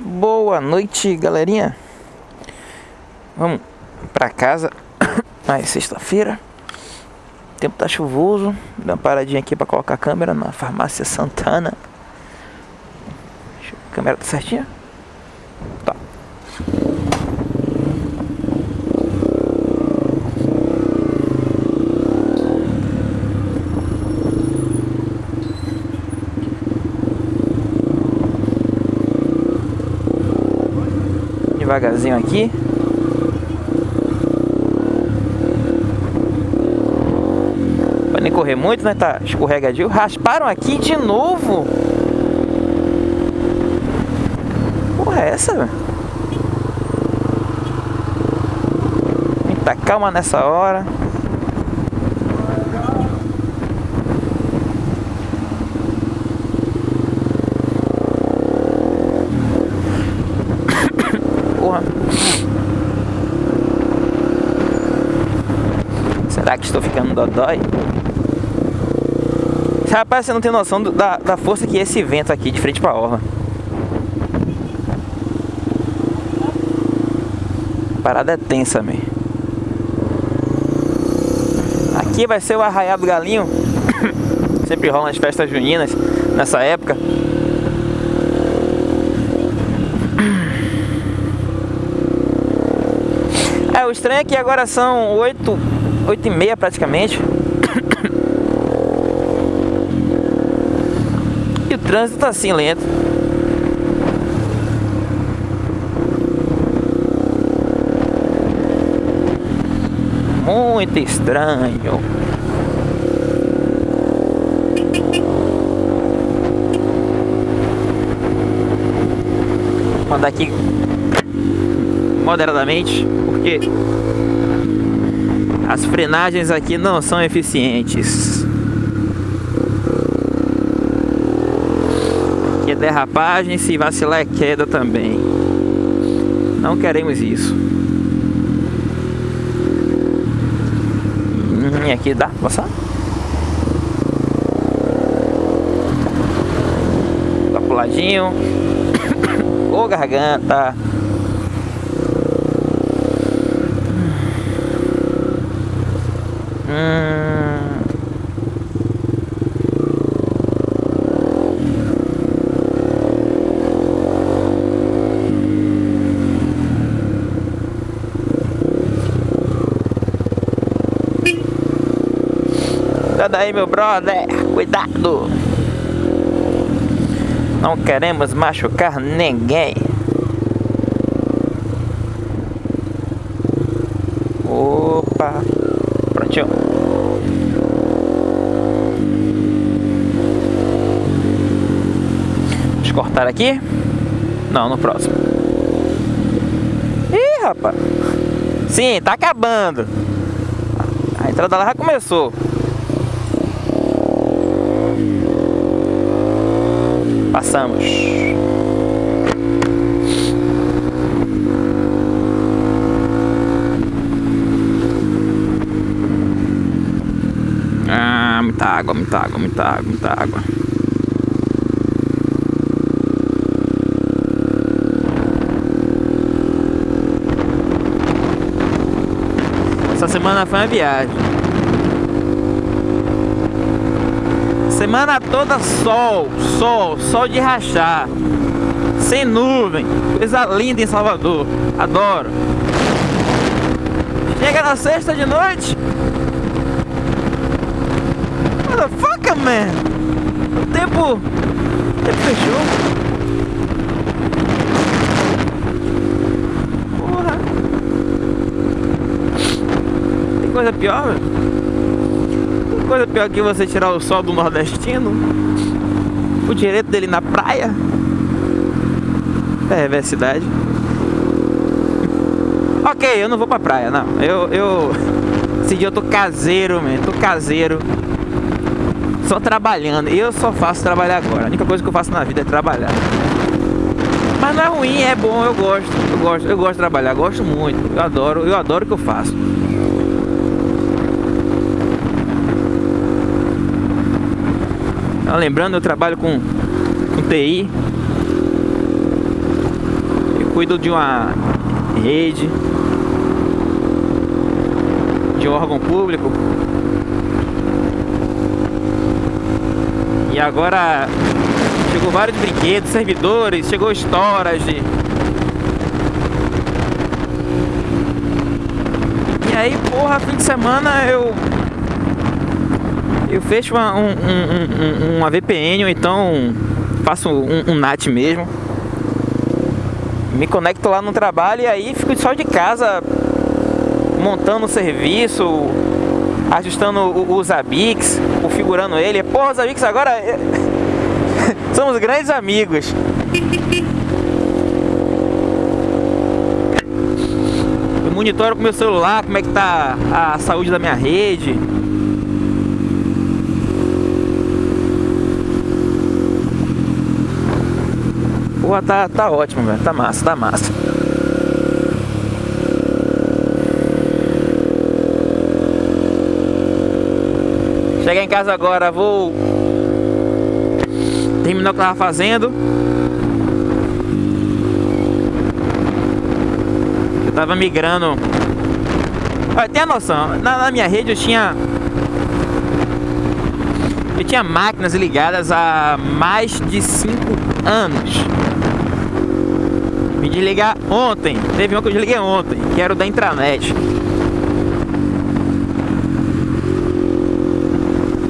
Boa noite, galerinha. Vamos pra casa. Ah, é sexta-feira. O tempo tá chuvoso. Dá uma paradinha aqui pra colocar a câmera na farmácia Santana. A câmera tá certinha? Tá. Devagarzinho aqui. Pra nem correr muito, né? Tá escorregadio. Rasparam aqui de novo. Porra, é essa, velho? Muita calma nessa hora. Porra. Será que estou ficando dodói? Rapaz, você não tem noção do, da, da força que é esse vento aqui de frente pra orla. A parada é tensa, man. Aqui vai ser o Arraiado do Galinho. Sempre rolam as festas juninas nessa época. É, o estranho é que agora são 8, 8 e meia praticamente. E o trânsito tá assim lento. Muito estranho. Vou andar aqui moderadamente, porque as frenagens aqui não são eficientes. Aqui é derrapagem, se vacilar é queda também. Não queremos isso. Hum, aqui dá pra passar? Tá pro ladinho. Ô garganta. Hum. Cuidado aí, meu brother. Cuidado. Não queremos machucar ninguém. Opa. Prontinho. Vamos cortar aqui? Não, no próximo. Ih, rapaz. Sim, tá acabando. A entrada lá já começou. Passamos. Ah, muita água, muita água, muita água, muita água. Essa semana foi uma viagem. Semana toda sol, sol, sol de rachar. Sem nuvem. Coisa linda em Salvador. Adoro. Chega na sexta de noite. Motherfucker, man. O tempo. O tempo fechou. Porra. Tem coisa pior, velho? coisa pior que você tirar o sol do nordestino O direito dele na praia Perversidade Ok, eu não vou pra praia, não Eu, eu Esse dia eu tô caseiro, man Tô caseiro Só trabalhando. Eu só faço trabalhar agora. A única coisa que eu faço na vida é trabalhar. Mas não é ruim, é bom, eu gosto. Eu gosto, eu gosto de trabalhar, gosto muito. Eu adoro, eu adoro o que eu faço. Lembrando, eu trabalho com, com TI. cuido de uma rede, de um órgão público. E agora chegou vários brinquedos, servidores, chegou storage. E aí, porra, fim de semana eu eu fecho uma, um, um, um, uma VPN ou então faço um, NAT mesmo. Me conecto lá no trabalho e aí fico só de casa montando o serviço, ajustando os Abix, configurando ele. Porra, os Abix agora é, somos grandes amigos. Eu monitoro com meu celular como é que tá a saúde da minha rede. Porra, tá, tá ótimo, velho. Tá massa, tá massa. Cheguei em casa agora, vou terminar o que eu tava fazendo. Eu tava migrando. Olha, tem a noção, na, na minha rede eu tinha eu tinha máquinas ligadas há mais de 5 anos. Me desligar ontem. Teve um que eu desliguei ontem, que era o da intranet.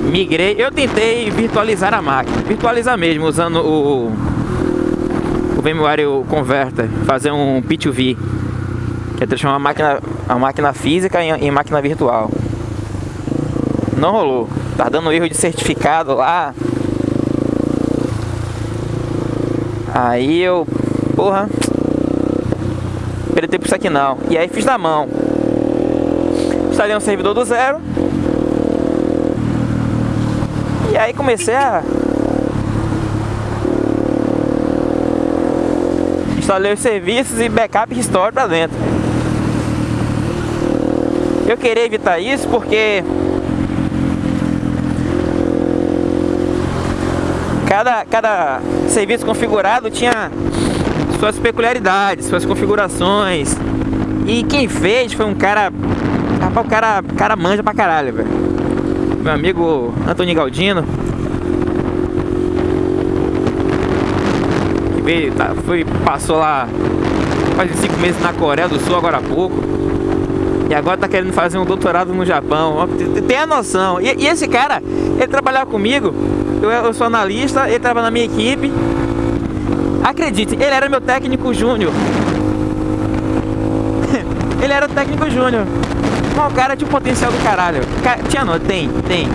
Migrei, eu tentei virtualizar a máquina, virtualizar mesmo, usando o, o VMware Converter, fazer um P2V, que é transformar a máquina, a máquina física em, em máquina virtual. Não rolou, tá dando erro de certificado lá. Aí eu, porra, perder tempo isso aqui não. E aí fiz na mão. Instalei um servidor do zero. E aí comecei a instalei os serviços e backup restore para dentro. Eu queria evitar isso porque cada, cada serviço configurado tinha suas peculiaridades, suas configurações. E quem fez foi um cara. Rapaz, o cara, cara manja pra caralho, velho. Meu amigo Antônio Galdino. Veio, tá, foi, passou lá quase cinco meses na Coreia do Sul agora há pouco. E agora tá querendo fazer um doutorado no Japão. Tem a noção. E, e esse cara, ele trabalhava comigo. Eu, eu sou analista, ele trabalha na minha equipe. Acredite, ele era meu técnico júnior. ele era o técnico júnior. Mas o cara tinha um potencial do caralho. Tinha não, tem, tem.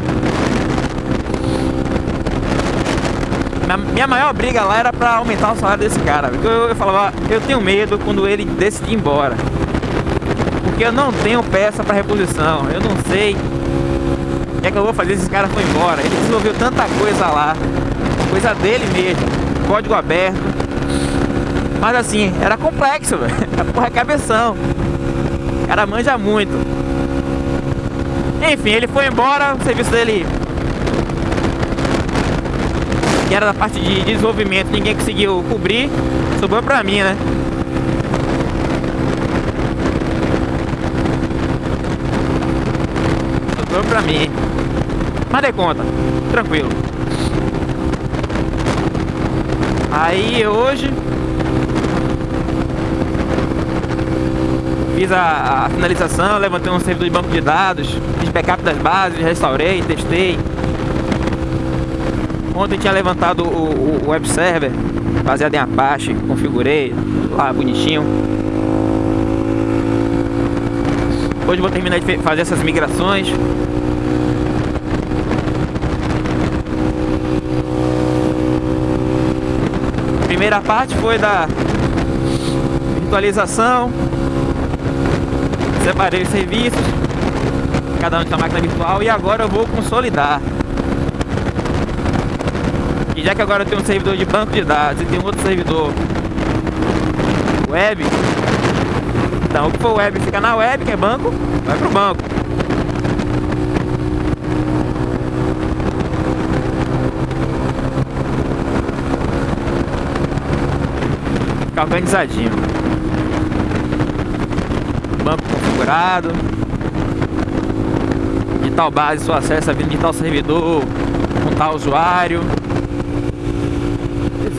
Minha maior briga lá era pra aumentar o salário desse cara. Eu, eu falava, eu tenho medo quando ele decidir ir embora. Porque eu não tenho peça pra reposição. Eu não sei o que é que eu vou fazer se esse cara for embora. Ele desenvolveu tanta coisa lá. Coisa dele mesmo. Código aberto mas assim, era complexo, velho. Porra, é cabeção. O cara manja muito. Enfim, ele foi embora, o serviço dele que era da parte de desenvolvimento, ninguém conseguiu cobrir, sobrou pra mim, né? Sobrou pra mim. Mas dei conta, tranquilo. Aí hoje fiz a, a, finalização, levantei um servidor de banco de dados, fiz backup das bases, restaurei, testei. Ontem tinha levantado o, o web server baseado em Apache, configurei lá bonitinho. Hoje vou terminar de fazer essas migrações. primeira parte foi da virtualização separei os serviços, cada um de sua máquina virtual e agora eu vou consolidar. Já que agora eu tenho um servidor de banco de dados e tem outro servidor web, então o que for web fica na web, que é banco, vai pro banco. Ficar organizadinho. banco configurado. De tal base, seu acesso a de tal servidor, com tal usuário.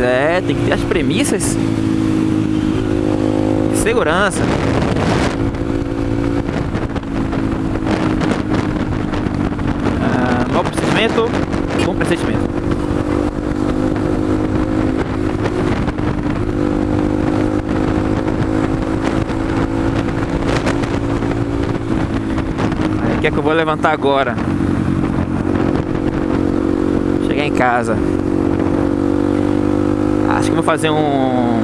É, tem que ter as premissas de segurança. Ah, novo procedimento, bom procedimento. que é que eu vou levantar agora? Chegar em casa. Acho que vou fazer um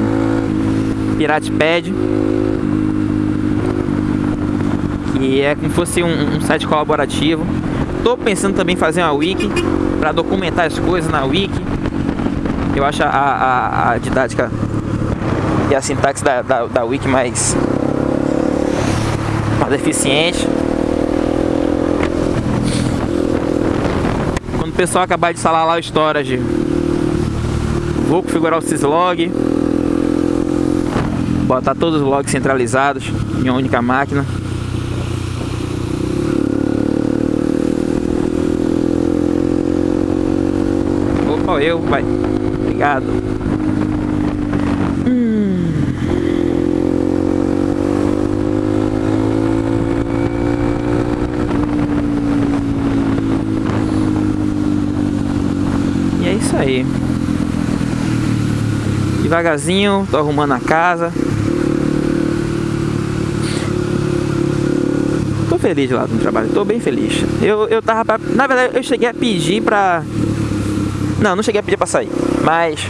Pirate Pad. Que é como se fosse um, um site colaborativo. Tô pensando também em fazer uma wiki para documentar as coisas na wiki. Eu acho a, a, a didática e a sintaxe da, da, da wiki mais, mais eficiente. pessoal acabar de instalar lá o storage vou configurar o syslog. Botar todos os logs centralizados em uma única máquina. Opa eu vai. Obrigado. Aí. Devagarzinho, tô arrumando a casa. Tô feliz lá no trabalho, tô bem feliz. Eu, eu tava pra... Na verdade, eu cheguei a pedir pra... Não, não cheguei a pedir pra sair, mas...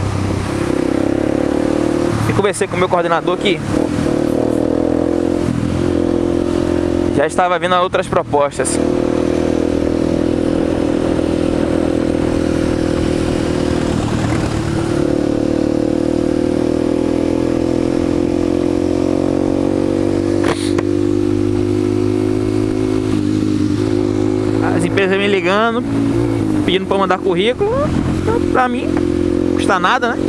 Eu conversei com o meu coordenador aqui. Já estava vindo outras propostas. Empresa me ligando, pedindo para mandar currículo, pra mim, custa nada, né?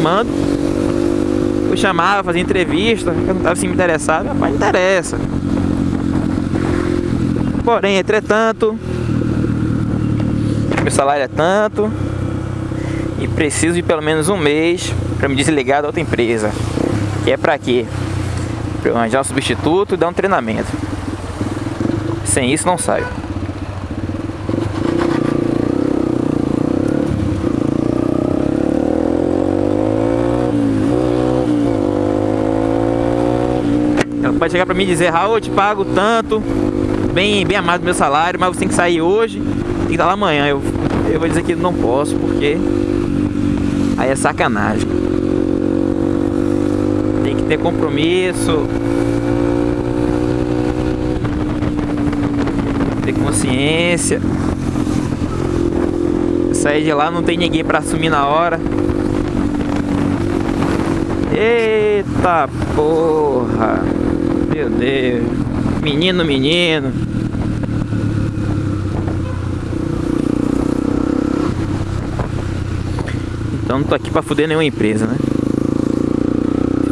Mando. Eu chamava, fazia entrevista, eu não estava assim me interessado, mas interessa. Porém, entretanto, meu salário é tanto e preciso de pelo menos um mês para me desligar da outra empresa. E é para quê? Para eu arranjar um substituto e dar um treinamento. Sem isso não saio. Pode chegar pra mim e dizer, Raul, eu te pago tanto, bem, bem amado meu salário, mas você tem que sair hoje, tem que estar lá amanhã. Eu, eu vou dizer que não posso, porque aí é sacanagem. Tem que ter compromisso. Ter consciência. Sair de lá não tem ninguém pra assumir na hora. Eita porra! Meu Deus. Menino, menino. Então não tô aqui pra fuder nenhuma empresa, né?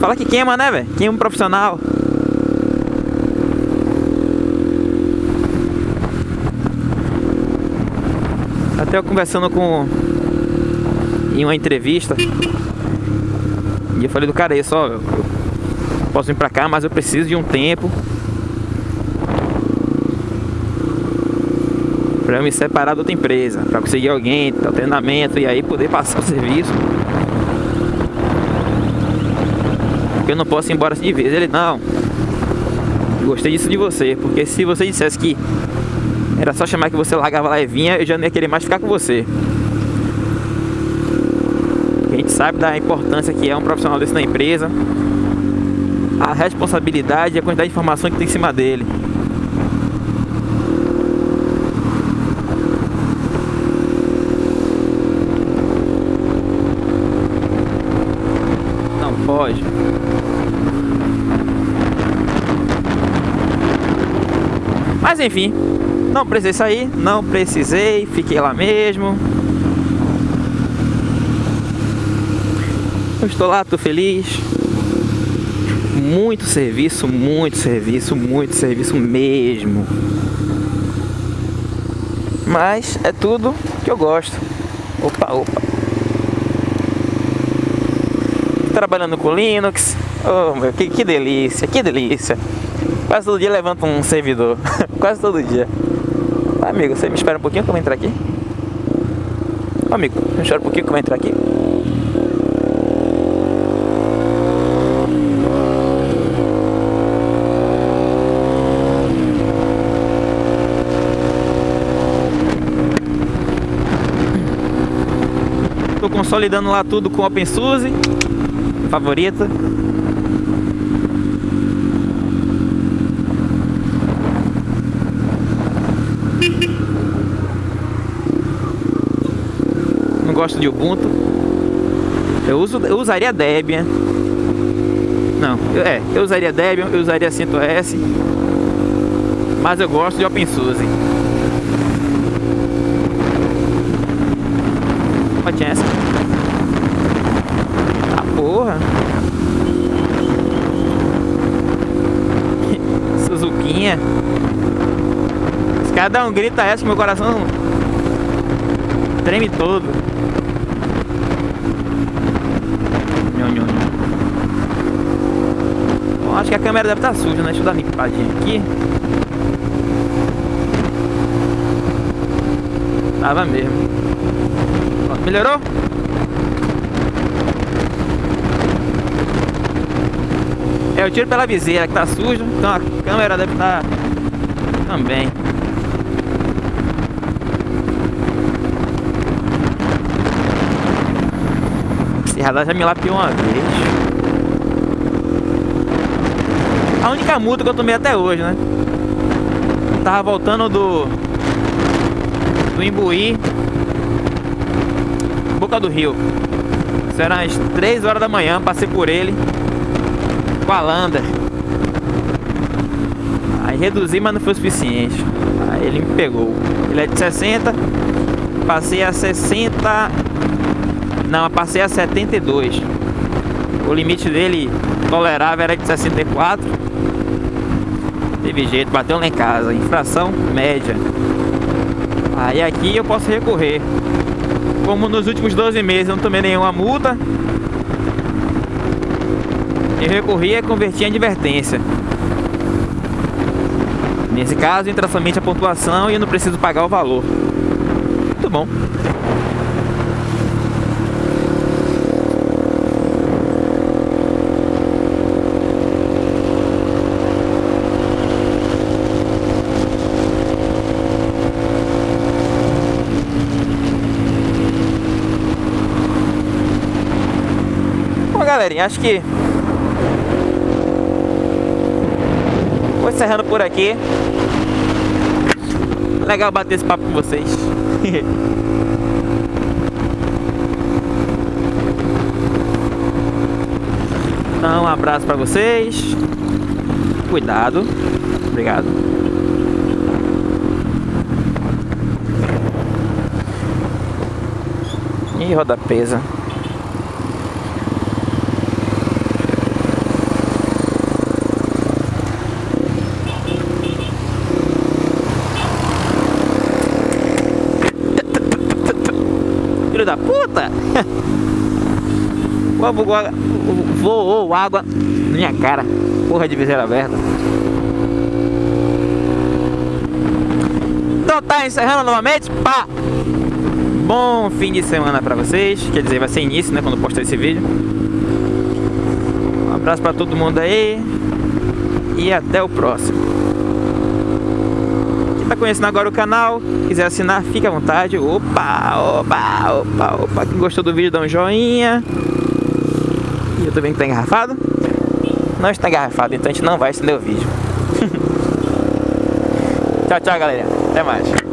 Fala que queima, né, velho? Queima um profissional. Até eu conversando com... Em uma entrevista. E eu falei do cara aí, só... Eu posso vir pra cá, mas eu preciso de um tempo para eu me separar da outra empresa, para conseguir alguém, treinamento e aí poder passar o serviço. Porque eu não posso ir embora de vez. Ele, não, gostei disso de você, porque se você dissesse que era só chamar que você largava lá e vinha, eu já não ia querer mais ficar com você. A gente sabe da importância que é um profissional desse na empresa, a responsabilidade e a quantidade de informação que tem em cima dele. Não pode. Mas enfim, não precisei sair, não precisei, fiquei lá mesmo. Eu estou lá, estou feliz muito serviço, muito serviço, muito serviço mesmo. Mas é tudo que eu gosto. Opa, opa. Trabalhando com Linux. Oh, meu, que, que delícia, que delícia. Quase todo dia levanta um servidor. Quase todo dia. amigo, você me espera um pouquinho que eu vou entrar aqui? amigo, me espera um pouquinho que eu vou entrar aqui. Consolidando lá tudo com OpenSUSE, favorita. Não gosto de Ubuntu. Eu, uso, eu usaria Debian. Não, eu, é, eu usaria Debian, eu usaria CentOS. Mas eu gosto de OpenSUSE. Pode essa porra. Suzuquinha. Se cada um grita essa, meu coração treme todo. Bom, acho que a câmera deve estar suja, né? Deixa eu dar uma limpadinha aqui. Tava mesmo. Melhorou? É, eu tiro pela viseira que tá sujo, então a câmera deve estar tá também. Esse já me lapiou uma vez. A única multa que eu tomei até hoje, né? Eu tava voltando do do Imbuí Boca do Rio. Isso era às 3 horas da manhã, passei por ele com a Lander. Aí reduzi, mas não foi o suficiente. Aí ele me pegou. Ele é de 60, passei a 60. Não, passei a 72. O limite dele tolerável era de 64. Teve jeito, bateu lá em casa. Infração média. Aí aqui eu posso recorrer. Como nos últimos 12 meses eu não tomei nenhuma multa, eu recorri e converti em advertência. Nesse caso, entra somente a pontuação e eu não preciso pagar o valor. Muito bom. Bom, galerinha, acho que Vou encerrando por aqui. Legal bater esse papo com vocês. então, um abraço pra vocês. Cuidado. Obrigado. E roda presa. Puta! Voou água na minha cara. Porra de viseira aberta. Então tá encerrando novamente. Pá! Bom fim de semana pra vocês. Quer dizer, vai ser início, né? Quando eu postar esse vídeo. Um abraço pra todo mundo aí. E até o próximo tá conhecendo agora o canal, quiser assinar, fica à vontade. Opa, opa, opa, opa. Quem gostou do vídeo, dá um joinha. E eu tô vendo que tá engarrafado. Não está engarrafado, então a gente não vai estender o vídeo. tchau, tchau, galera. Até mais.